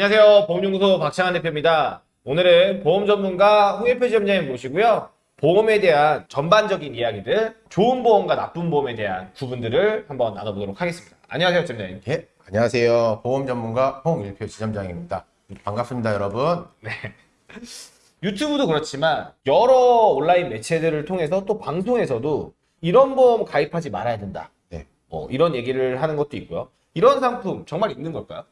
안녕하세요. 보험연구소 박창환 대표입니다. 오늘은 보험 전문가 홍예표 지점장님 모시고요. 보험에 대한 전반적인 이야기들, 좋은 보험과 나쁜 보험에 대한 구분들을 한번 나눠보도록 하겠습니다. 안녕하세요, 지점장님. 예, 안녕하세요. 보험 전문가 홍일표 지점장입니다. 반갑습니다, 여러분. 유튜브도 그렇지만 여러 온라인 매체들을 통해서 또 방송에서도 이런 보험 가입하지 말아야 된다. 네. 어, 이런 얘기를 하는 것도 있고요. 이런 상품 정말 있는 걸까요?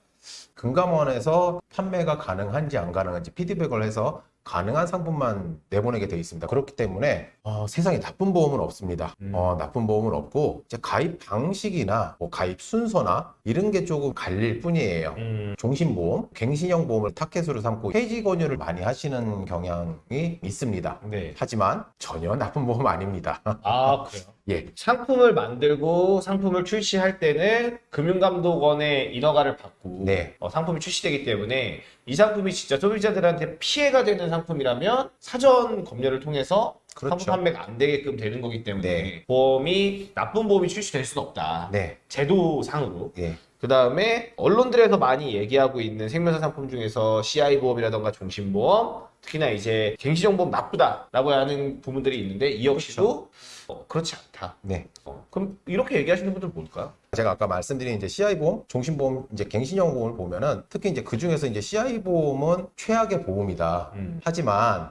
금감원에서 판매가 가능한지 안 가능한지 피드백을 해서 가능한 상품만 내보내게 되어 있습니다. 그렇기 때문에 어, 세상에 나쁜 보험은 없습니다. 음. 어, 나쁜 보험은 없고 이제 가입 방식이나 뭐 가입 순서나 이런 게 조금 갈릴 뿐이에요. 음, 종신보험, 갱신형 보험을 타켓으로 삼고 해지 권유를 많이 하시는 경향이 있습니다. 네. 하지만 전혀 나쁜 보험 아닙니다. 아, 그래요? 예, 상품을 만들고 상품을 출시할 때는 금융감독원의 인허가를 받고 네. 어, 상품이 출시되기 때문에 이 상품이 진짜 소비자들한테 피해가 되는 상품이라면 사전 검열을 통해서 그렇죠. 상품 판매가 안 되게끔 되는 거기 때문에 네. 보험이 나쁜 보험이 출시될 수는 없다. 네, 제도상으로. 예. 그 다음에 언론들에서 많이 얘기하고 있는 생명사 상품 중에서 CI 보험이라던가 종신보험, 특히나 이제 갱신형보험 나쁘다라고 하는 부분들이 있는데 이 역시도 어, 그렇지 않다. 네. 어, 그럼 이렇게 얘기하시는 분들 뭘까요? 제가 아까 말씀드린 이제 CI 보험, 종신보험, 이제 갱신형 보험을 보면은 특히 이제 그 중에서 이제 CI 보험은 최악의 보험이다. 음. 하지만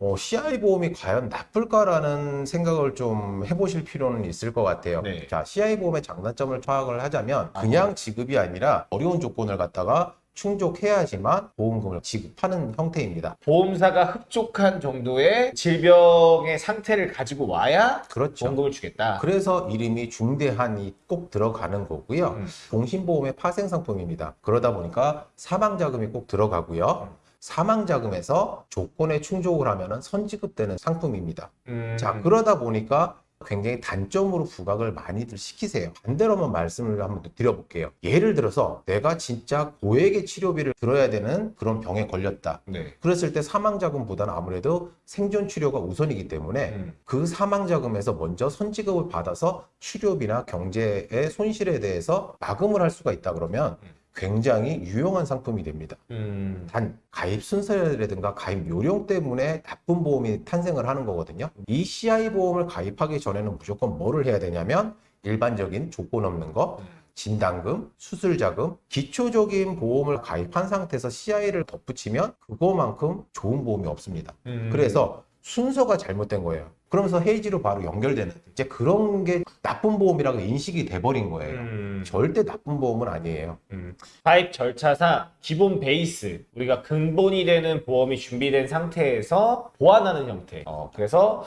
어, CI 보험이 과연 나쁠까라는 생각을 좀 해보실 필요는 있을 것 같아요. 네. 자, CI 보험의 장단점을 파악을 하자면 아, 그냥 지급이 아니라 어려운 조건을 갖다가 충족해야지만 보험금을 지급하는 형태입니다. 보험사가 흡족한 정도의 질병의 상태를 가지고 와야 그렇죠. 보험금을 주겠다. 그래서 이름이 중대한이 꼭 들어가는 거고요. 음. 종신보험의 파생 상품입니다. 그러다 보니까 사망자금이 꼭 들어가고요. 음. 사망자금에서 조건에 충족을 하면 선지급되는 상품입니다. 음, 자, 그러다 보니까 굉장히 단점으로 부각을 많이들 시키세요. 반대로 한번 말씀을 한번 더 드려볼게요. 예를 들어서 내가 진짜 고액의 치료비를 들어야 되는 그런 병에 걸렸다. 네. 그랬을 때 사망자금보다는 아무래도 생존 치료가 우선이기 때문에 음. 그 사망자금에서 먼저 선지급을 받아서 치료비나 경제의 손실에 대해서 마금을 할 수가 있다 그러면 음. 굉장히 유용한 상품이 됩니다. 음. 단 가입 순서라든가 가입 요령 때문에 나쁜 보험이 탄생을 하는 거거든요. 이 CI 보험을 가입하기 전에는 무조건 뭐를 해야 되냐면 일반적인 조건 없는 거, 음. 진단금, 수술자금, 기초적인 보험을 가입한 상태에서 CI를 덧붙이면 그거만큼 좋은 보험이 없습니다. 음. 그래서 순서가 잘못된 거예요. 그러면서 헤이지로 바로 연결되는 이제 그런 게 나쁜 보험이라고 인식이 돼버린 거예요. 음. 절대 나쁜 보험은 아니에요. 음. 가입 절차상 기본 베이스 우리가 근본이 되는 보험이 준비된 상태에서 보완하는 형태. 어, 그래서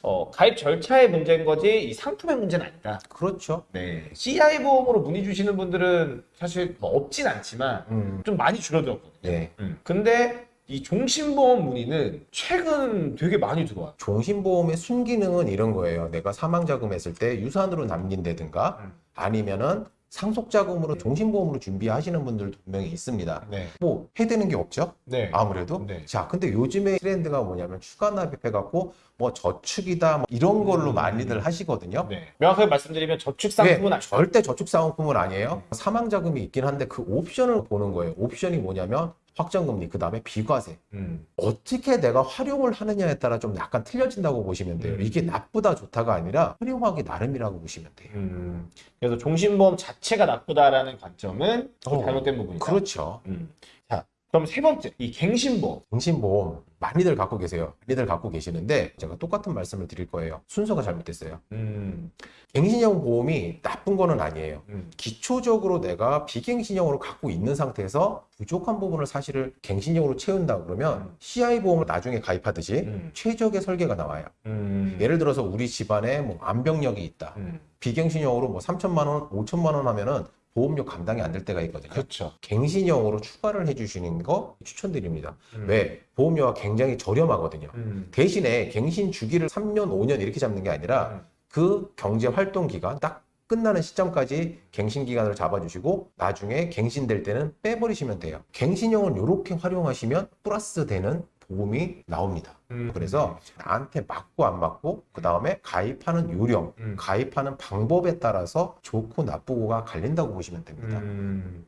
어, 가입 절차의 문제인 거지 이 상품의 문제는 아니다. 그렇죠. 네. CI 보험으로 문의 주시는 분들은 사실 뭐 없진 않지만 음, 좀 많이 줄어들었거든요. 네. 음. 근데 이 종신보험 문의는 최근 되게 많이 들어와요. 종신보험의 순기능은 이런 거예요. 내가 사망자금 했을 때 유산으로 남긴다든가 음. 아니면은 상속자금으로 종신보험으로 준비하시는 분들도 분명히 있습니다. 네. 뭐 해되는 게 없죠? 네. 아무래도. 네. 자, 근데 요즘에 트렌드가 뭐냐면 추가 납입해갖고 뭐 저축이다 뭐 이런 걸로 음. 많이들 하시거든요. 네. 명확하게 말씀드리면 저축 상품은 네, 아니죠. 절대 저축 상품은 아니에요. 사망자금이 있긴 한데 그 옵션을 보는 거예요. 옵션이 뭐냐면 확정금리, 그 다음에 비과세. 음. 어떻게 내가 활용을 하느냐에 따라 좀 약간 틀려진다고 보시면 돼요. 음. 이게 나쁘다 좋다가 아니라 활용하기 나름이라고 보시면 돼요. 음. 그래서 종신보험 자체가 나쁘다라는 관점은 좀 어, 잘못된 부분이다. 그렇죠. 음. 자, 그럼 세 번째, 이 갱신보험. 정신보험 많이들 갖고 계세요. 많이들 갖고 계시는데 제가 똑같은 말씀을 드릴 거예요. 순서가 잘못됐어요. 음. 갱신형 보험이 나쁜 거는 아니에요. 음. 기초적으로 내가 비갱신형으로 갖고 있는 상태에서 부족한 부분을 사실을 갱신형으로 채운다 그러면 음. CI 보험을 나중에 가입하듯이 음. 최적의 설계가 나와요. 음. 예를 들어서 우리 집안에 뭐 암병력이 있다. 음. 비갱신형으로 뭐 3천만 원, 5천만 원 하면은 보험료 감당이 안 될 때가 있거든요. 그렇죠. 갱신형으로 추가를 해주시는 거 추천드립니다. 음. 왜? 보험료가 굉장히 저렴하거든요. 음. 대신에 갱신 주기를 3년, 5년 이렇게 잡는 게 아니라 음. 그 경제 활동 기간 딱 끝나는 시점까지 갱신 기간을 잡아주시고 나중에 갱신될 때는 빼버리시면 돼요. 갱신형을 이렇게 활용하시면 플러스 되는 보험이 나옵니다. 음. 그래서 나한테 맞고 안 맞고 그 다음에 가입하는 요령, 음. 가입하는 방법에 따라서 좋고 나쁘고가 갈린다고 보시면 됩니다. 음,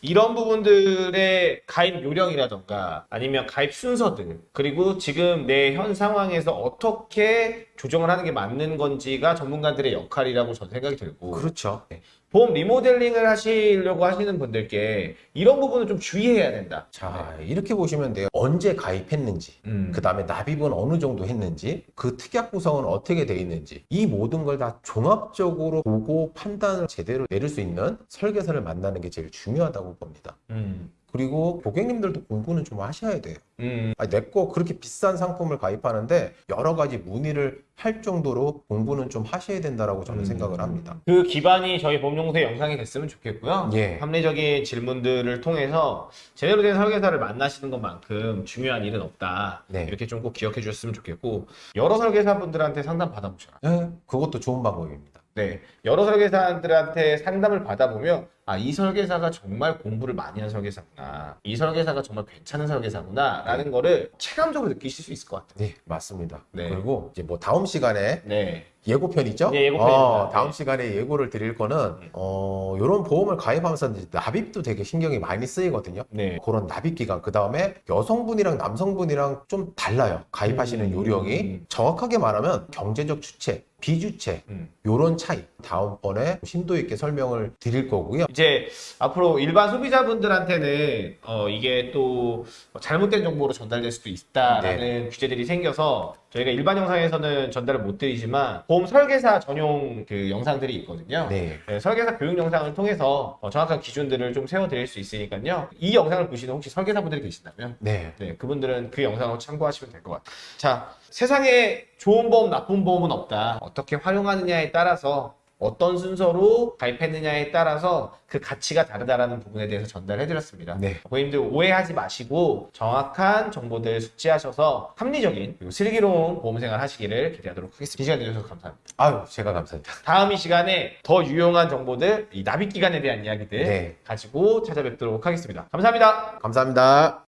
이런 부분들의 가입 요령이라던가 아니면 가입 순서들 그리고 지금 내 현 상황에서 어떻게 조정을 하는 게 맞는 건지가 전문가들의 역할이라고 저는 생각이 들고 그렇죠. 네. 보험 리모델링을 하시려고 하시는 분들께 이런 부분을 좀 주의해야 된다. 자 이렇게 보시면 돼요. 언제 가입했는지, 음. 그 다음에 납입은 어느 정도 했는지, 그 특약 구성은 어떻게 돼 있는지, 이 모든 걸 다 종합적으로 보고 판단을 제대로 내릴 수 있는 설계사를 만나는 게 제일 중요하다고 봅니다. 음. 그리고 고객님들도 공부는 좀 하셔야 돼요. 음. 내 거 그렇게 비싼 상품을 가입하는데 여러 가지 문의를 할 정도로 공부는 좀 하셔야 된다라고 저는 음. 생각을 합니다. 그 기반이 저희 보험용세 영상이 됐으면 좋겠고요. 예. 합리적인 질문들을 통해서 제대로 된 설계사를 만나시는 것만큼 중요한 일은 없다. 네. 이렇게 좀 꼭 기억해 주셨으면 좋겠고 여러 설계사분들한테 상담 받아보셔라. 네, 그것도 좋은 방법입니다. 네, 여러 설계사들한테 상담을 받아보면 아, 이 설계사가 정말 공부를 많이 한 설계사구나. 이 설계사가 정말 괜찮은 설계사구나. 라는 거를 체감적으로 느끼실 수 있을 것 같아요. 네, 맞습니다. 네. 그리고 이제 뭐 다음 시간에 네. 예고편 있죠? 네, 예고편입니다. 어, 다음 네. 시간에 예고를 드릴 거는 네. 어, 이런 보험을 가입하면서 납입도 되게 신경이 많이 쓰이거든요. 네. 그런 납입 기간 그 다음에 여성분이랑 남성분이랑 좀 달라요. 가입하시는 음. 요령이 정확하게 말하면 경제적 주체, 비주체 음. 요런 차이 다음번에 심도 있게 설명을 드릴 거고요. 이제 앞으로 일반 소비자분들한테는 어, 이게 또 잘못된 정보로 전달될 수도 있다라는 규제들이 생겨서 저희가 일반 영상에서는 전달을 못 드리지만 보험 설계사 전용 그 영상들이 있거든요. 네. 네, 설계사 교육 영상을 통해서 어, 정확한 기준들을 좀 세워드릴 수 있으니까요. 이 영상을 보시는 혹시 설계사분들이 계신다면 네. 네, 그분들은 그 영상을 참고하시면 될 것 같아요. 자, 세상에 좋은 보험, 나쁜 보험은 없다. 어떻게 활용하느냐에 따라서 어떤 순서로 가입했느냐에 따라서 그 가치가 다르다라는 부분에 대해서 전달해드렸습니다. 네. 고객님들 오해하지 마시고 정확한 정보들 숙지하셔서 합리적인 그리고 슬기로운 보험생활 하시기를 기대하도록 하겠습니다. 이 시간 내주셔서 감사합니다. 아유, 제가 감사합니다. 다음 이 시간에 더 유용한 정보들, 이 납입 기간에 대한 이야기들 네. 가지고 찾아뵙도록 하겠습니다. 감사합니다. 감사합니다.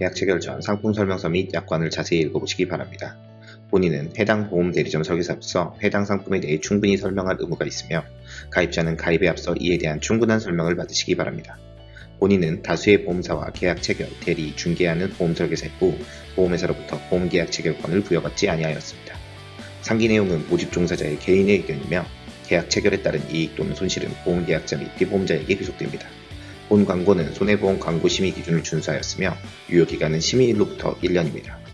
계약 체결 전 상품 설명서 및 약관을 자세히 읽어보시기 바랍니다. 본인은 해당 보험 대리점 설계사로서 해당 상품에 대해 충분히 설명할 의무가 있으며 가입자는 가입에 앞서 이에 대한 충분한 설명을 받으시기 바랍니다. 본인은 다수의 보험사와 계약 체결, 대리, 중개하는 보험 설계사이고 보험회사로부터 보험 계약 체결권을 부여받지 아니하였습니다. 상기 내용은 모집 종사자의 개인의 의견이며 계약 체결에 따른 이익 또는 손실은 보험 계약자 및 피보험자에게 귀속됩니다. 본 광고는 손해보험 광고 심의 기준을 준수하였으며 유효기간은 심의일로부터 1년입니다.